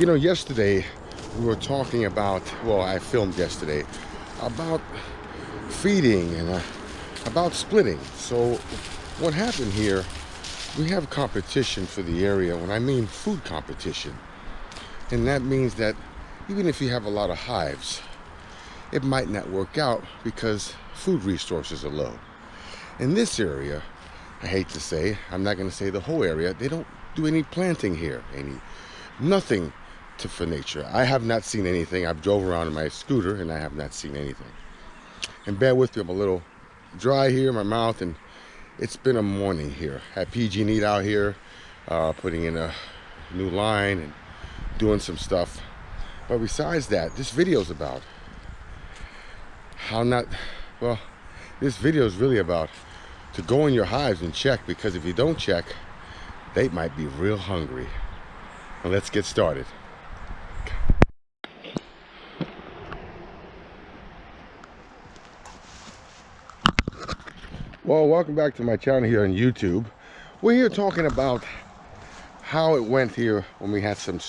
You know, yesterday we were talking about, well, I filmed yesterday, about feeding and uh, about splitting. So what happened here, we have competition for the area, when I mean food competition. And that means that even if you have a lot of hives, it might not work out because food resources are low. In this area, I hate to say, I'm not gonna say the whole area, they don't do any planting here, any, nothing for nature. I have not seen anything. I've drove around in my scooter and I have not seen anything. And bear with me, I'm a little dry here in my mouth and it's been a morning here. Had PG&E out here, uh, putting in a new line and doing some stuff. But besides that, this video is about how not, well, this video is really about to go in your hives and check because if you don't check, they might be real hungry. Now let's get started. Well, welcome back to my channel here on YouTube. We're here talking about how it went here when we had some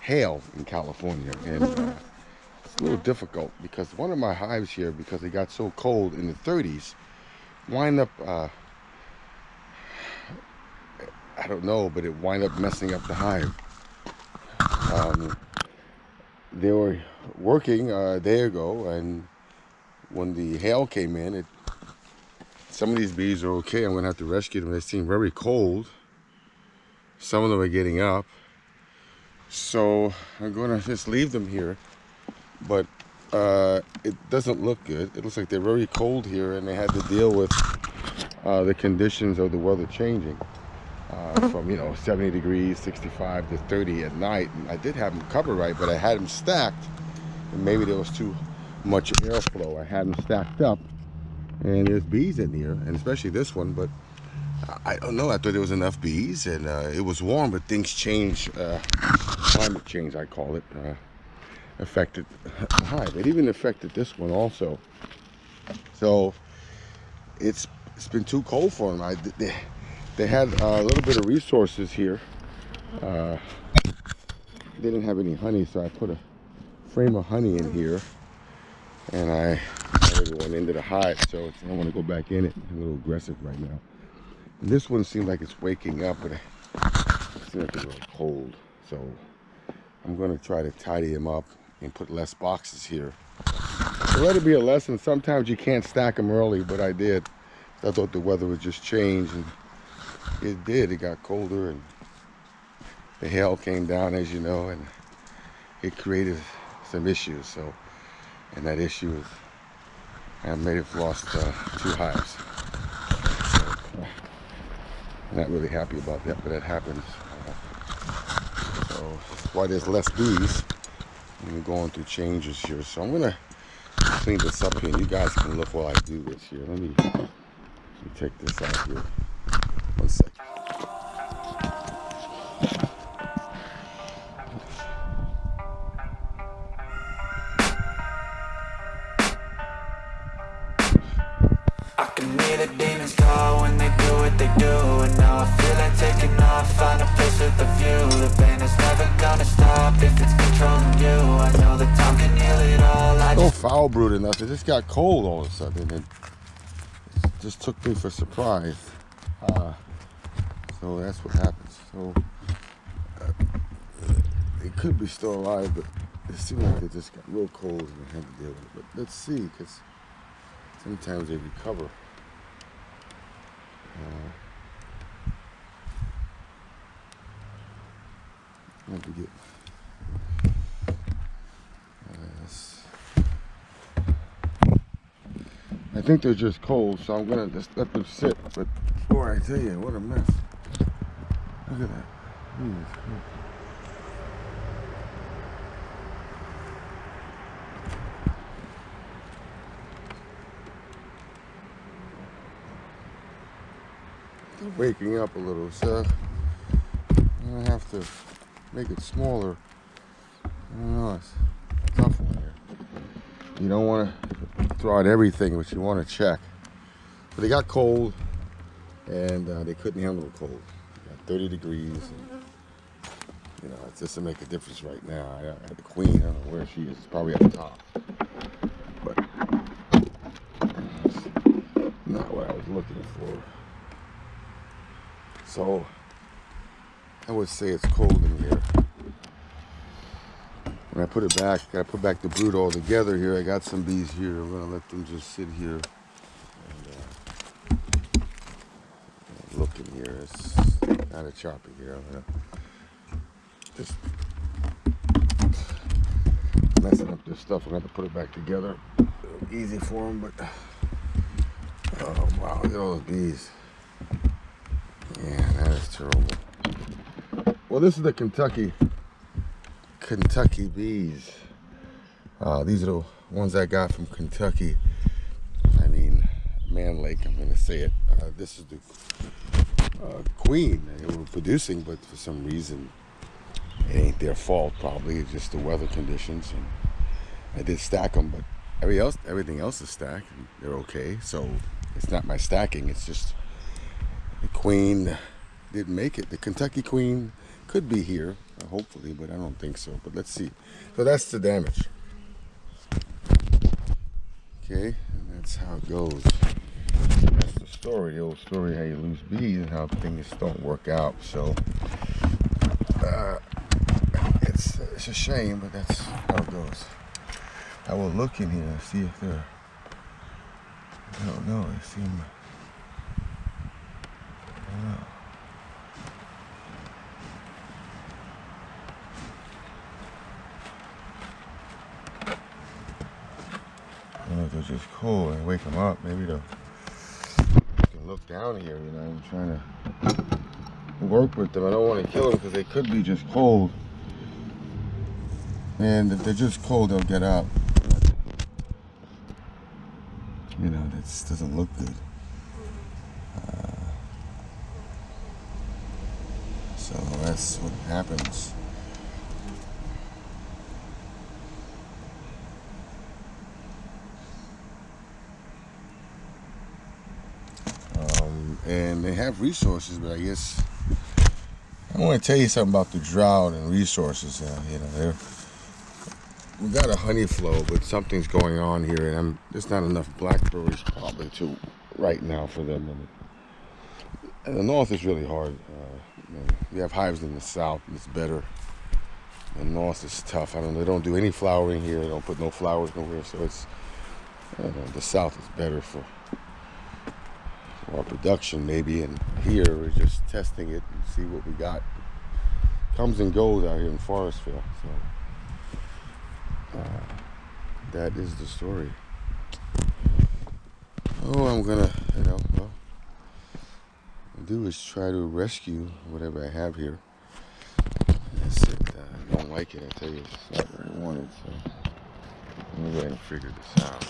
hail in California. And uh, it's a little difficult because one of my hives here, because it got so cold in the 30s, wind up, uh, I don't know, but it wind up messing up the hive. Um, they were working uh, a day ago and when the hail came in, it some of these bees are okay. I'm going to have to rescue them. They seem very cold. Some of them are getting up. So I'm going to just leave them here. But uh, it doesn't look good. It looks like they're very cold here and they had to deal with uh, the conditions of the weather changing. Uh, from, you know, 70 degrees, 65 to 30 at night. And I did have them covered right, but I had them stacked. And maybe there was too much airflow. I had them stacked up and there's bees in here and especially this one but I don't know I thought there was enough bees and uh, it was warm but things change uh, climate change I call it uh, affected the hive. It even affected this one also. So it's it's been too cold for them I, they, they had a little bit of resources here. Uh, they didn't have any honey so I put a frame of honey in here and I already went into the hive, so I don't want to go back in it. I'm a little aggressive right now. And this one seems like it's waking up, but it seems like it's a little cold. So I'm going to try to tidy him up and put less boxes here. So let it be a lesson. Sometimes you can't stack them early, but I did. I thought the weather would just change, and it did. It got colder, and the hail came down, as you know, and it created some issues. So, and that issue is I may have lost uh, two hives. So, uh, not really happy about that, but it happens. Uh, so why there's less bees. I'm going through changes here. So I'm gonna clean this up here you guys can look while I do this here. Let me, let me take this out here. Foul brood enough. It just got cold all of a sudden. It just took me for surprise. Uh, so that's what happens. So uh, it could be still alive, but it seemed like it just got real cold and I had to deal with it. But let's see, because sometimes they recover. Uh, I have to get I think they're just cold, so I'm gonna just let them sit. But boy, I tell you, what a mess. Look at that. They're waking up a little, so I'm gonna have to make it smaller. I don't know, it's tough one here. You don't want to throw out everything, but you want to check. But they got cold, and uh, they couldn't handle the cold. 30 degrees. And, You know, it doesn't make a difference right now. I, the queen. I don't know where she is. Probably at the top. But not what I was looking for. So I would say it's cold in here. When I put it back, I put back the brood all together here. I got some bees here. I'm gonna let them just sit here and uh, look in here. It's not a choppy here. I'm gonna just messing up this stuff. I'm gonna have to put it back together. Easy for them, but oh wow, look at all those bees. Yeah, that is terrible. Well, this is the Kentucky Kentucky bees. Uh, these are the ones I got from Kentucky. I mean, Mann Lake, I'm going to say it. Uh, this is the uh, queen they were producing, but for some reason, it ain't their fault, probably. It's just the weather conditions. And I did stack them, but every else, everything else is stacked. They're okay. So it's not my stacking. It's just the queen didn't make it. The Kentucky queen could be here hopefully, but I don't think so. But let's see. So that's the damage. Okay, and that's how it goes. That's the story, the old story how you lose bees and how things don't work out. So uh, it's it's a shame, but that's how it goes. I will look in here and see if they're. I don't know. They seem. I don't know. Just cold and wake them up. Maybe they'll look down here, you know, I'm trying to work with them. I don't want to kill them because they could be just cold. And if they're just cold, they'll get up. You know, that doesn't look good. Uh, so that's what happens. And they have resources, but I guess I want to tell you something about the drought and resources. Uh, you know, we got a honey flow, but something's going on here, and I'm, there's not enough blackberries probably to right now for them. And, the north is really hard. Uh, you, have hives in the south, and it's better. The north is tough. I don't. They don't do any flowering here. They don't put no flowers nowhere, so it's. Know, the south is better for or production maybe and here we're just testing it and see what we got. Comes and goes out here in Forestville so uh, that is the story. Oh I'm gonna you know well do is try to rescue whatever I have here. That's it. Uh, I don't like it I tell you it's not what I wanted so. Let me go ahead and figure this out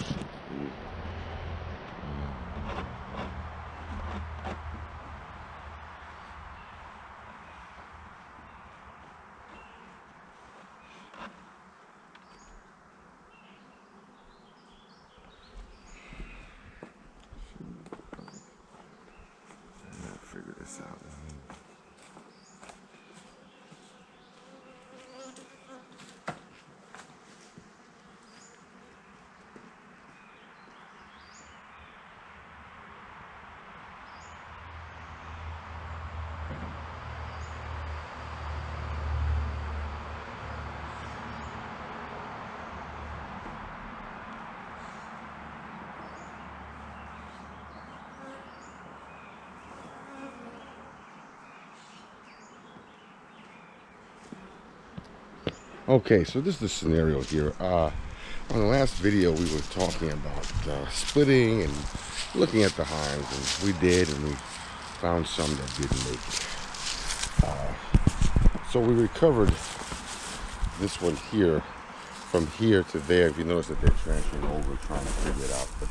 Okay, so this is the scenario here. Uh, on the last video, we were talking about uh, splitting and looking at the hives, and we did, and we found some that didn't make it. Uh, so we recovered this one here from here to there. If you notice that they're transferring over, trying to figure it out, but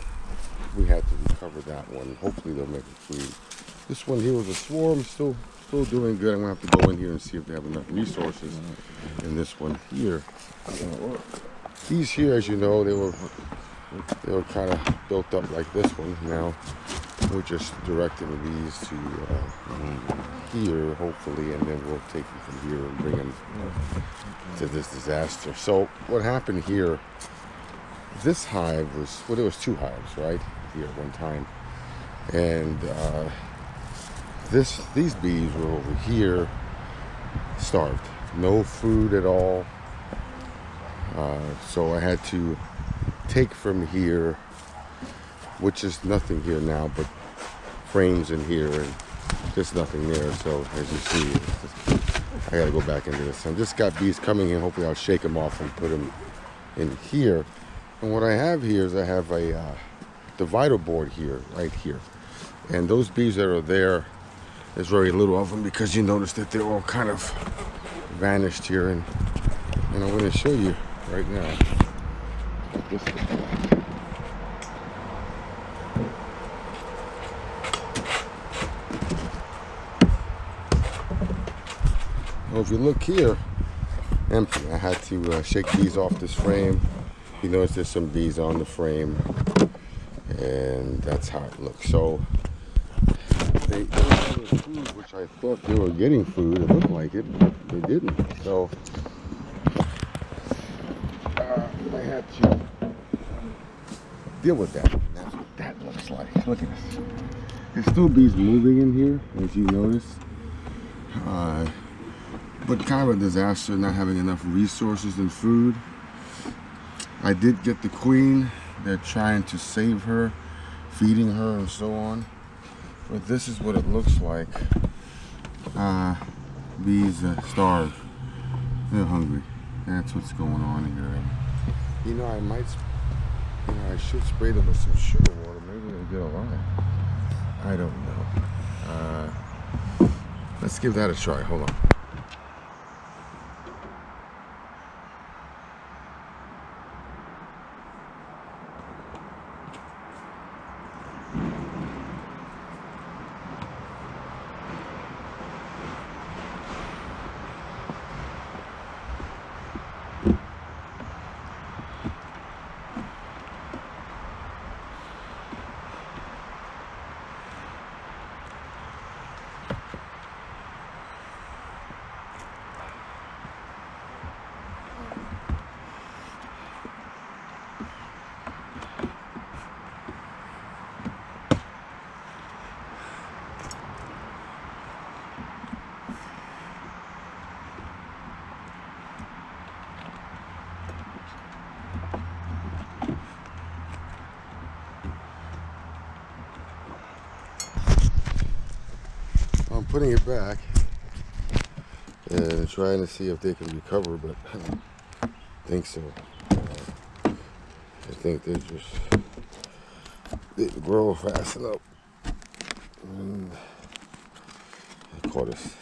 we had to recover that one. Hopefully they'll make it clean. This one here was a swarm, still still doing good. I'm gonna have to go in here and see if they have enough resources in this one here. These here, as you know, they were they were kind of built up like this one. Now we're just directing the bees to uh, here, hopefully, and then we'll take them from here and bring them to this disaster. So what happened here, this hive was, well, there was two hives, right, here at one time. And uh, this, these bees were over here, starved. No food at all. Uh, so I had to take from here, which is nothing here now, but frames in here and just nothing there. So as you see, just, I gotta go back into this. I just got bees coming in. Hopefully I'll shake them off and put them in here. And what I have here is I have a uh, divider board here, right here. And those bees that are there, there's very little of them because you notice that they're all kind of vanished here. And, and I'm gonna show you right now. Well, if you look here, empty. I had to uh, shake these off this frame. You notice there's some bees on the frame, and that's how it looks. So they, food, which I thought they were getting food. It looked like it, but they didn't. So uh, I had to deal with that. That's what that looks like. Look at this. There's still bees moving in here, as you notice. Uh, but kind of a disaster not having enough resources and food. I did get the queen. They're trying to save her, feeding her and so on. But this is what it looks like. Uh, bees uh, starved. They're hungry. That's what's going on here. You know, I might, you know, I should spray them with some sugar water. Maybe they'll get alive. I don't know. Uh, let's give that a try. Hold on. Putting it back and trying to see if they can recover, but I don't think so. Uh, I think they just didn't grow fast enough. And they caught us.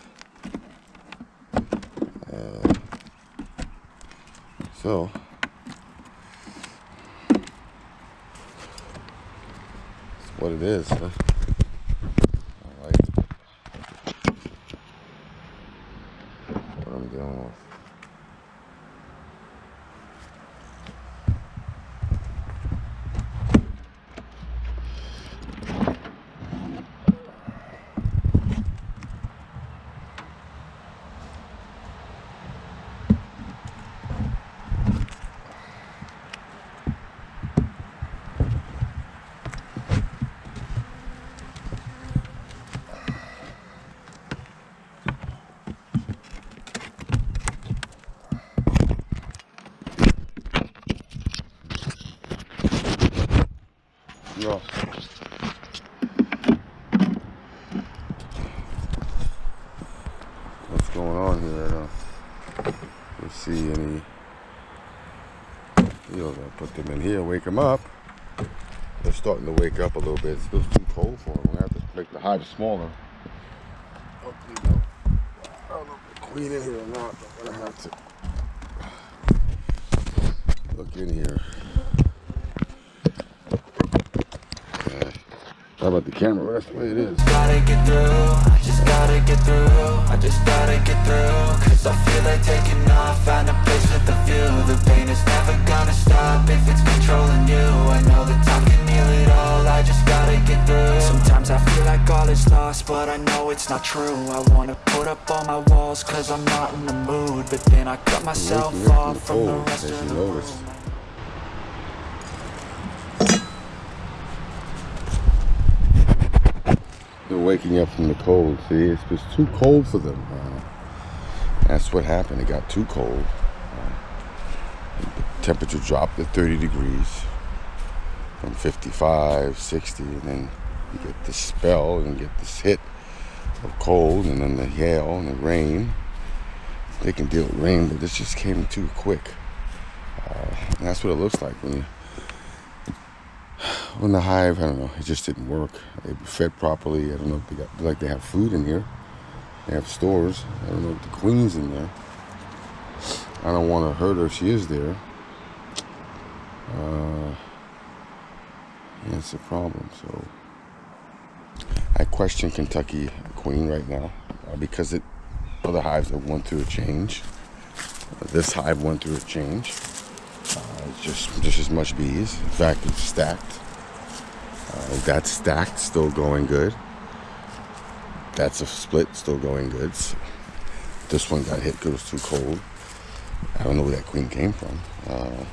Uh, so, that's what it is, huh? What's going on here? I don't let's see any. You know, put them in here, wake them up. They're starting to wake up a little bit. It's still too cold for them. we have to make the hive smaller. Hopefully, no. I don't know if the queen in here or not, but I'm gonna have to look in here. About the camera? That's the way it is. Gotta get through, I just gotta get through I just gotta get through Cause I feel like taking off Find a place with a view The pain is never gonna stop If it's controlling you I know that time can heal it all I just gotta get through Sometimes is lost, but I know it's not true I wanna put up all my walls, cause I'm not in the mood But then I cut myself waking up from off from the rest of the notice. They're waking up from the cold. See, it's just too cold for them. Uh, that's what happened. It got too cold. Uh, temperature dropped to 30 degrees from 55, 60, and then you get this spell and get this hit of cold, and then the hail and the rain. They can deal with rain, but this just came too quick. Uh, that's what it looks like when you when the hive, I don't know, it just didn't work. They fed properly. I don't know if they got like they have food in here. They have stores. I don't know if the queen's in there. I don't want to hurt her. She is there. Uh, that's a problem. So I question Kentucky Queen right now uh, because it other hives have went through a change. Uh, this hive went through a change. Uh, it's just just as much bees. In fact, it's stacked. Uh, that's stacked, still going good. That's a split, still going good. This one got hit because it was too cold. I don't know where that queen came from. Uh,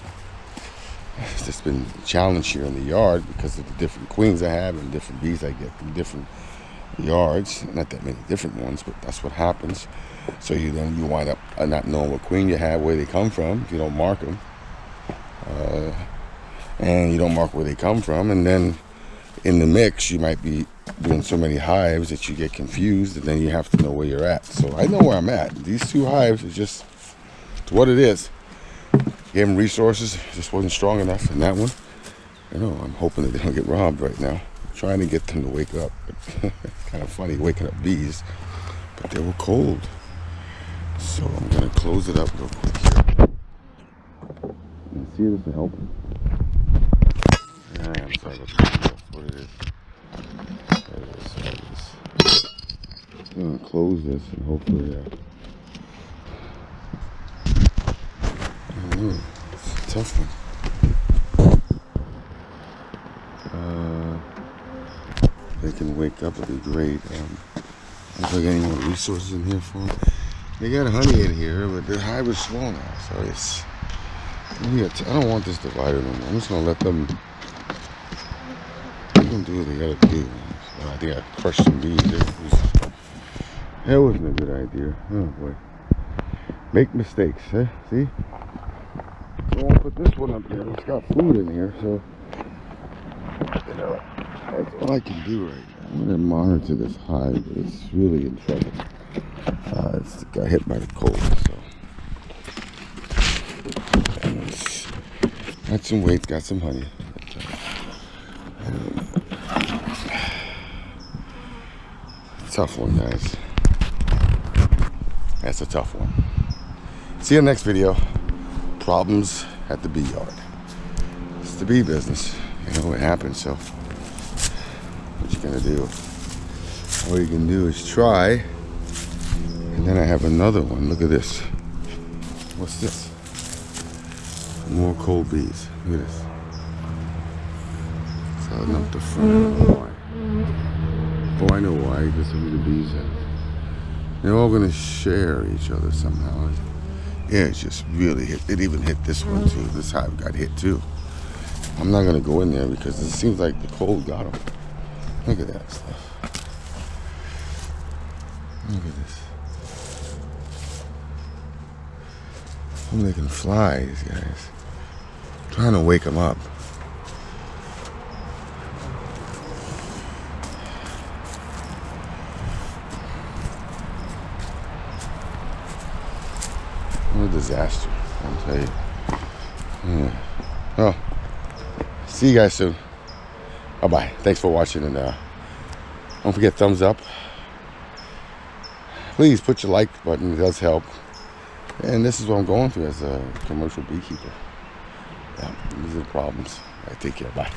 it's been challenged here in the yard because of the different queens I have and different bees I get from different yards. Not that many different ones, but that's what happens. So you then you wind up not knowing what queen you have, where they come from, if you don't mark them. Uh, and you don't mark where they come from, and then in the mix, you might be doing so many hives that you get confused, and then you have to know where you're at. So I know where I'm at. These two hives is just what it is. Gave them resources, just wasn't strong enough. And that one, you know, I'm hoping that they don't get robbed right now. trying to get them to wake up. kind of funny waking up bees, but they were cold. So I'm gonna close it up real quick here. See this will help. I'm sorry about that. What it is. There it is. I'm gonna close this and hopefully, uh, I know. It's a tough one. Uh, they can wake up, it'd be great. Um, I don't think any more resources in here for them. They got honey in here, but the hive is small now, so it's. I don't want this divider no more. I'm just gonna let them them do what they gotta do. I think I crushed some bees. It was, that wasn't a good idea. Oh boy. Make mistakes, eh? See? So I'll put this one up there. It's got food in here, so you know, that's all I can do right now. I'm gonna monitor this hive, but it's really in trouble. Uh, it's got hit by the cold, so. Got some weight, got some honey. But, uh, tough one, guys. That's a tough one. See you next video. Problems at the bee yard. It's the bee business. You know what happens, so what you gonna do? All you can do is try. And then I have another one. Look at this. What's this? More cold bees. Look at this. Starting up the front. Don't know why. Oh, I know why. Because some of the bees have. They're all gonna share each other somehow. Yeah, it just really hit. It even hit this one too. This hive got hit too. I'm not gonna go in there because it seems like the cold got them. Look at that stuff. Look at this. Can fly, these guys. trying to wake them up. Disaster, I'll tell you. Yeah. Oh, see you guys soon. Bye bye. Thanks for watching, and uh, don't forget thumbs up. Please put your like button; it does help. And this is what I'm going through as a commercial beekeeper. Yeah, these are the problems. Right, take care. Bye.